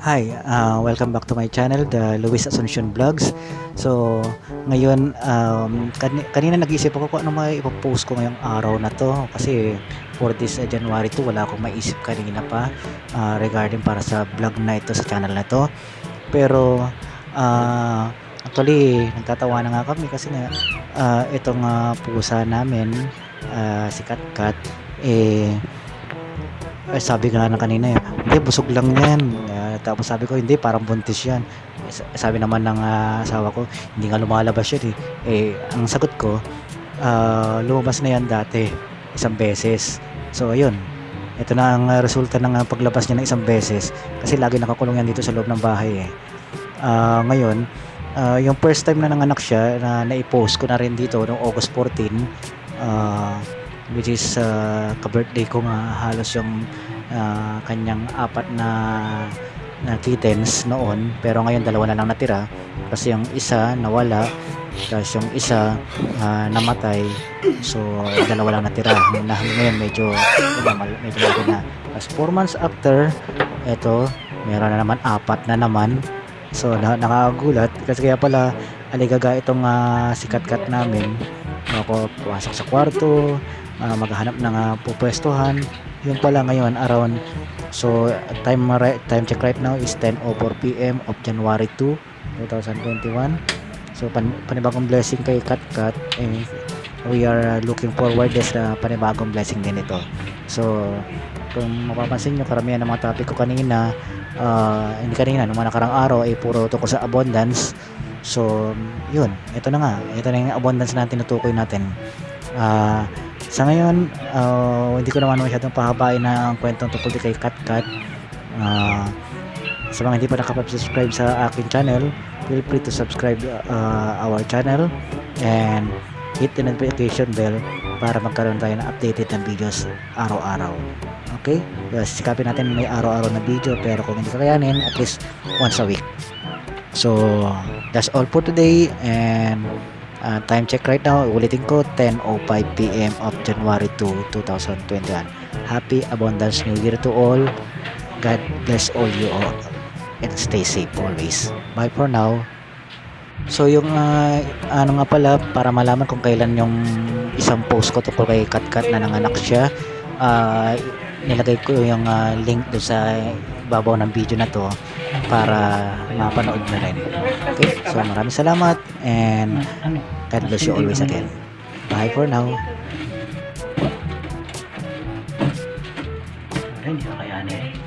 Hi, uh, welcome back to my channel, the Luis Asuncion Vlogs. So, ngayon, um, kan- kanina nag-isip ako kung ano may ipopost ko ngayong araw na to. Kasi for this uh, January 2, wala akong maisip kanina pa uh, regarding para sa vlog na ito sa channel na to. Pero, uh, actually, nagtatawa na nga kami kasi nga, uh, itong uh, pusa namin, uh, si Kat Kat, eh, eh, sabi nga na kanina eh, hindi, busog lang yan. Tapos sabi ko, hindi, parang buntis yan. Sa- sabi naman ng ah, asawa ko, hindi nga lumalabas yun eh. Eh, ang sagot ko, ah, lumabas na yan dati, isang beses. So, ayun. Ito na ang ah, resulta ng paglabas niya ng isang beses. Kasi lagi nakakulong yan dito sa loob ng bahay eh. Ah, ngayon, ah, yung first time na nanganak siya, na naipost ko na rin dito noong August 14, ah, which is uh, ka-birthday ko nga halos yung ah, kanyang apat na kittens noon pero ngayon dalawa na lang natira kasi yung isa nawala tapos yung isa ah, namatay. So dalawa lang natira. Na, ngayon medyo medyo, malaki na. Tapos 4 months after eto meron na naman apat na naman. So na, nakakagulat kasi kaya pala aligaga itong uh, sikat-kat namin. Ako pumasok sa kwarto ah, maghahanap ng uh, pupwestuhan yung pala ngayon around so time time check right now is 10:04 PM of January 2 2021 so pan, panibagong blessing kay Kat Kat eh, we are uh, looking forward sa panibagong blessing din ito. So kung mapapansin nyo karamihan ng mga topic ko kanina ah, hindi kanina nung nakarang araw ay puro tungkol sa abundance. So yun ito na nga ito na yung abundance na tinutukoy natin. Ah sa ngayon, ah, hindi ko naman masyadong pahabain na ang kwentong tungkol kay Kat Kat. Ah, sa mga hindi pa nakapag-subscribe sa aking channel, feel free to subscribe ah, our channel and hit the notification bell para magkaroon tayo ng updated ng videos araw-araw. Okay? Sikapin natin may araw-araw na video pero kung hindi kakayanin, at least once a week. So, that's all for today and Uh, time check right now, ulitin ko, 10.05 p.m. of January 2, 2021. Happy Abundance New Year to all. God bless all you all. And stay safe always. Bye for now. So yung uh, ano nga pala, para malaman kung kailan yung isang post ko tungkol kay Katkat na nanganak siya, uh, nilagay ko yung uh, link do sa babaw ng video na to para mapanood na rin. Okay, so maraming salamat and God bless you always again. Bye for now. Hindi kakayanin.